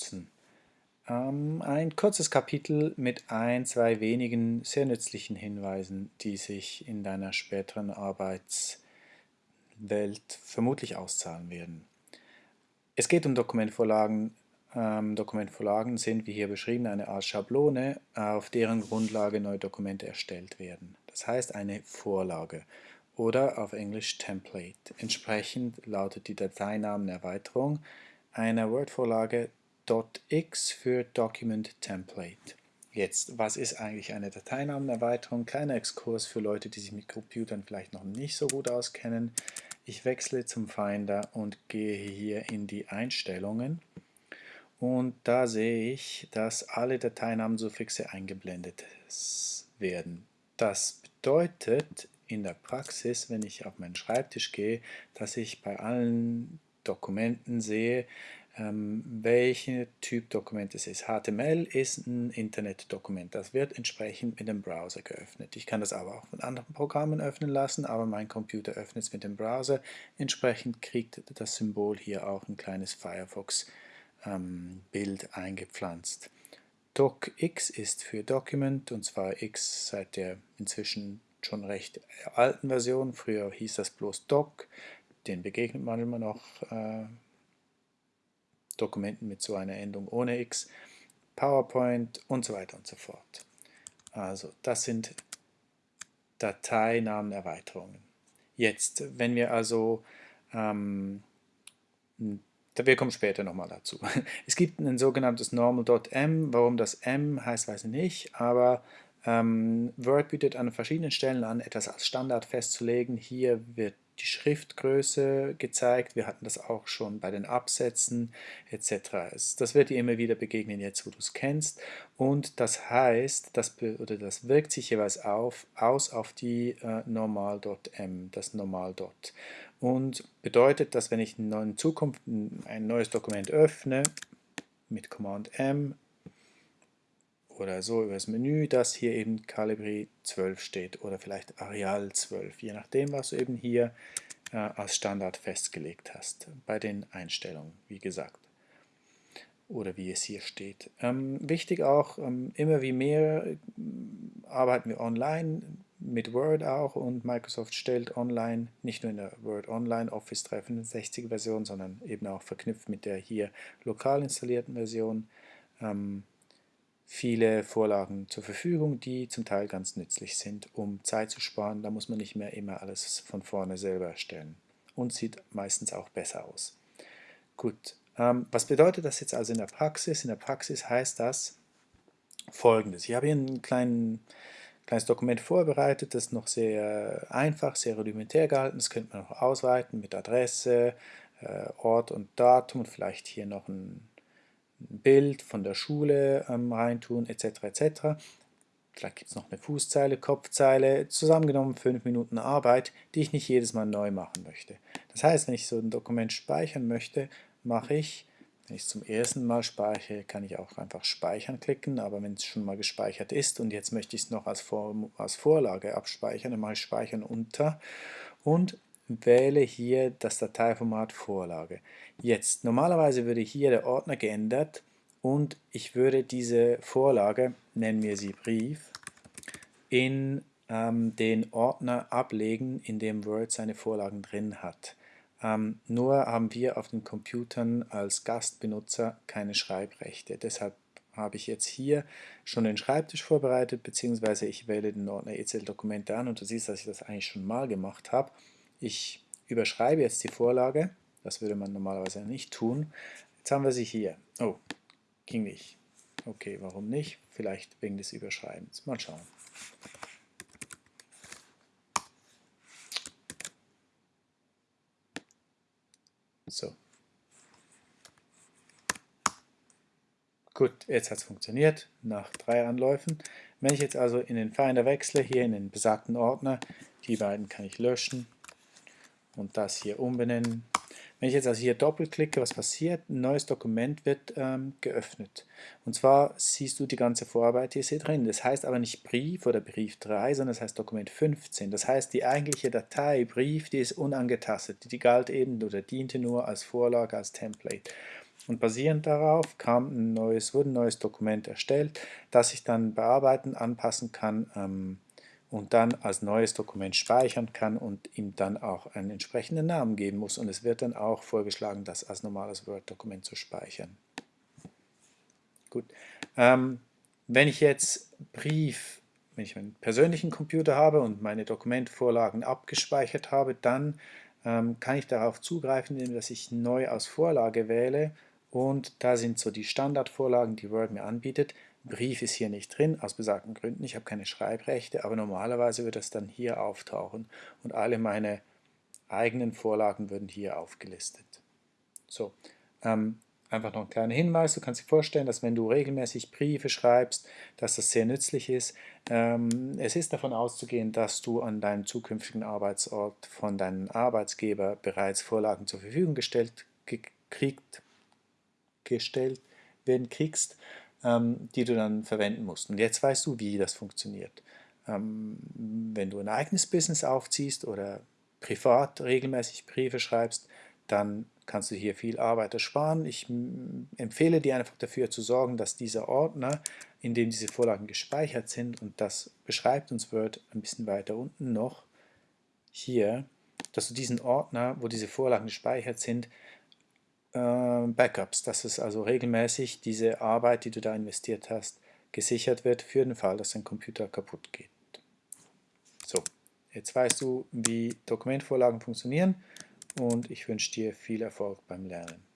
nutzen. Ähm, ein kurzes Kapitel mit ein, zwei wenigen sehr nützlichen Hinweisen, die sich in deiner späteren Arbeitswelt vermutlich auszahlen werden. Es geht um Dokumentvorlagen. Ähm, Dokumentvorlagen sind, wie hier beschrieben, eine Art Schablone, auf deren Grundlage neue Dokumente erstellt werden. Das heißt eine Vorlage oder auf Englisch Template. Entsprechend lautet die Dateinamenerweiterung einer Word-Vorlage .x für Document Template. Jetzt, was ist eigentlich eine Dateinamenerweiterung? Kleiner Exkurs für Leute, die sich mit Computern vielleicht noch nicht so gut auskennen. Ich wechsle zum Finder und gehe hier in die Einstellungen und da sehe ich, dass alle Dateinamensufixe eingeblendet werden. Das bedeutet, in der Praxis, wenn ich auf meinen Schreibtisch gehe, dass ich bei allen Dokumenten sehe, ähm, welcher Typ Dokument es ist. HTML ist ein Internetdokument. Das wird entsprechend mit dem Browser geöffnet. Ich kann das aber auch mit anderen Programmen öffnen lassen, aber mein Computer öffnet es mit dem Browser. Entsprechend kriegt das Symbol hier auch ein kleines Firefox-Bild ähm, eingepflanzt. DocX ist für Document und zwar X seit der inzwischen schon recht alten Version. Früher hieß das bloß Doc, den begegnet man immer noch äh, Dokumenten mit so einer Endung ohne X, PowerPoint und so weiter und so fort. Also das sind Dateinamenerweiterungen. Jetzt, wenn wir also, ähm, wir kommen später nochmal dazu. Es gibt ein sogenanntes normal.m, warum das m heißt, weiß ich nicht, aber ähm, Word bietet an verschiedenen Stellen an, etwas als Standard festzulegen. Hier wird die Schriftgröße gezeigt, wir hatten das auch schon bei den Absätzen etc. Das wird dir immer wieder begegnen, jetzt wo du es kennst. Und das heißt, das, oder das wirkt sich jeweils auf, aus auf die äh, normal.m, das normal.dot und bedeutet, dass wenn ich in Zukunft ein neues Dokument öffne, mit Command M oder so über das Menü, dass hier eben Calibri 12 steht oder vielleicht Areal 12, je nachdem, was du eben hier äh, als Standard festgelegt hast, bei den Einstellungen, wie gesagt. Oder wie es hier steht. Ähm, wichtig auch, ähm, immer wie mehr äh, arbeiten wir online, mit Word auch und Microsoft stellt online, nicht nur in der Word Online Office 365 Version, sondern eben auch verknüpft mit der hier lokal installierten Version, ähm, viele Vorlagen zur Verfügung, die zum Teil ganz nützlich sind, um Zeit zu sparen. Da muss man nicht mehr immer alles von vorne selber erstellen und sieht meistens auch besser aus. Gut, ähm, was bedeutet das jetzt also in der Praxis? In der Praxis heißt das folgendes. Ich habe hier ein klein, kleines Dokument vorbereitet, das ist noch sehr einfach, sehr rudimentär gehalten. Das könnte man noch ausweiten mit Adresse, äh, Ort und Datum und vielleicht hier noch ein Bild von der Schule ähm, reintun, etc. etc. Vielleicht gibt es noch eine Fußzeile, Kopfzeile, zusammengenommen fünf Minuten Arbeit, die ich nicht jedes Mal neu machen möchte. Das heißt, wenn ich so ein Dokument speichern möchte, mache ich, wenn ich es zum ersten Mal speichere, kann ich auch einfach Speichern klicken, aber wenn es schon mal gespeichert ist und jetzt möchte ich es noch als, Vor als Vorlage abspeichern, dann mache ich Speichern unter und wähle hier das Dateiformat Vorlage. Jetzt, normalerweise würde hier der Ordner geändert und ich würde diese Vorlage, nennen wir sie Brief, in ähm, den Ordner ablegen, in dem Word seine Vorlagen drin hat. Ähm, nur haben wir auf den Computern als Gastbenutzer keine Schreibrechte. Deshalb habe ich jetzt hier schon den Schreibtisch vorbereitet, beziehungsweise ich wähle den Ordner EZL-Dokumente an und du siehst, dass ich das eigentlich schon mal gemacht habe. Ich überschreibe jetzt die Vorlage, das würde man normalerweise nicht tun. Jetzt haben wir sie hier. Oh, ging nicht. Okay, warum nicht? Vielleicht wegen des Überschreibens. Mal schauen. So. Gut, jetzt hat es funktioniert, nach drei Anläufen. Wenn ich jetzt also in den Finder wechsle, hier in den besagten Ordner, die beiden kann ich löschen, und das hier umbenennen. Wenn ich jetzt also hier doppelklicke, was passiert? Ein neues Dokument wird ähm, geöffnet. Und zwar siehst du die ganze Vorarbeit, hier drin. Das heißt aber nicht Brief oder Brief 3, sondern das heißt Dokument 15. Das heißt, die eigentliche Datei Brief, die ist unangetastet. Die galt eben oder diente nur als Vorlage, als Template. Und basierend darauf kam ein neues, wurde ein neues Dokument erstellt, das ich dann bearbeiten, anpassen kann ähm, und dann als neues Dokument speichern kann und ihm dann auch einen entsprechenden Namen geben muss. Und es wird dann auch vorgeschlagen, das als normales Word-Dokument zu speichern. Gut. Ähm, wenn ich jetzt Brief, wenn ich meinen persönlichen Computer habe und meine Dokumentvorlagen abgespeichert habe, dann ähm, kann ich darauf zugreifen, indem ich neu aus Vorlage wähle und da sind so die Standardvorlagen, die Word mir anbietet. Brief ist hier nicht drin, aus besagten Gründen. Ich habe keine Schreibrechte, aber normalerweise wird das dann hier auftauchen und alle meine eigenen Vorlagen würden hier aufgelistet. So, ähm, einfach noch ein kleiner Hinweis. Du kannst dir vorstellen, dass wenn du regelmäßig Briefe schreibst, dass das sehr nützlich ist. Ähm, es ist davon auszugehen, dass du an deinem zukünftigen Arbeitsort von deinem Arbeitsgeber bereits Vorlagen zur Verfügung gestellt gekriegt gestellt werden kriegst, die du dann verwenden musst. Und jetzt weißt du, wie das funktioniert. Ähm, wenn du ein eigenes Business aufziehst oder privat regelmäßig Briefe schreibst, dann kannst du hier viel Arbeit ersparen. Ich empfehle dir einfach dafür zu sorgen, dass dieser Ordner, in dem diese Vorlagen gespeichert sind, und das beschreibt uns Word ein bisschen weiter unten noch, hier, dass du diesen Ordner, wo diese Vorlagen gespeichert sind, Backups, dass es also regelmäßig diese Arbeit, die du da investiert hast, gesichert wird für den Fall, dass dein Computer kaputt geht. So, jetzt weißt du, wie Dokumentvorlagen funktionieren und ich wünsche dir viel Erfolg beim Lernen.